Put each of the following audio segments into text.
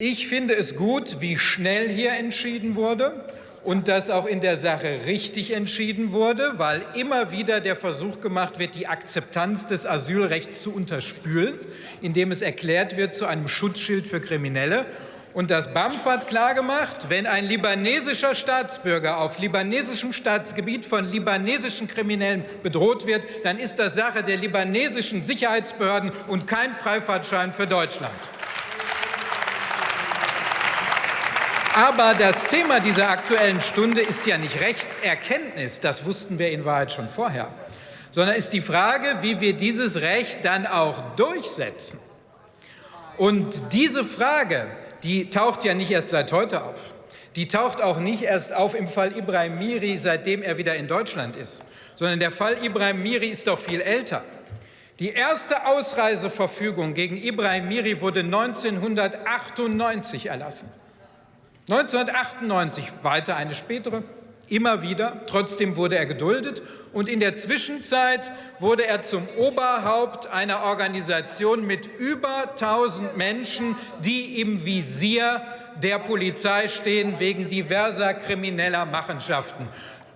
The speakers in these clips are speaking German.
Ich finde es gut, wie schnell hier entschieden wurde und dass auch in der Sache richtig entschieden wurde, weil immer wieder der Versuch gemacht wird, die Akzeptanz des Asylrechts zu unterspülen, indem es erklärt wird zu einem Schutzschild für Kriminelle. Und das BAMF hat klargemacht, wenn ein libanesischer Staatsbürger auf libanesischem Staatsgebiet von libanesischen Kriminellen bedroht wird, dann ist das Sache der libanesischen Sicherheitsbehörden und kein Freifahrtschein für Deutschland. Aber das Thema dieser Aktuellen Stunde ist ja nicht Rechtserkenntnis, das wussten wir in Wahrheit schon vorher, sondern ist die Frage, wie wir dieses Recht dann auch durchsetzen. Und diese Frage, die taucht ja nicht erst seit heute auf. Die taucht auch nicht erst auf im Fall Ibrahim Miri, seitdem er wieder in Deutschland ist, sondern der Fall Ibrahim Miri ist doch viel älter. Die erste Ausreiseverfügung gegen Ibrahim Miri wurde 1998 erlassen. 1998 weiter eine spätere, immer wieder. Trotzdem wurde er geduldet. Und in der Zwischenzeit wurde er zum Oberhaupt einer Organisation mit über 1000 Menschen, die im Visier der Polizei stehen wegen diverser krimineller Machenschaften.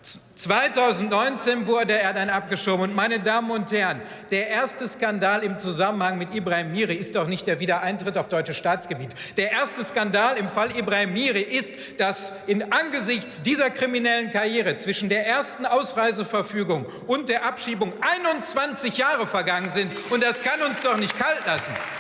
2019 wurde er dann abgeschoben. Und meine Damen und Herren, der erste Skandal im Zusammenhang mit Ibrahim Miri ist doch nicht der Wiedereintritt auf deutsches Staatsgebiet. Der erste Skandal im Fall Ibrahim Miri ist, dass in angesichts dieser kriminellen Karriere zwischen der ersten Ausreiseverfügung und der Abschiebung 21 Jahre vergangen sind. Und das kann uns doch nicht kalt lassen.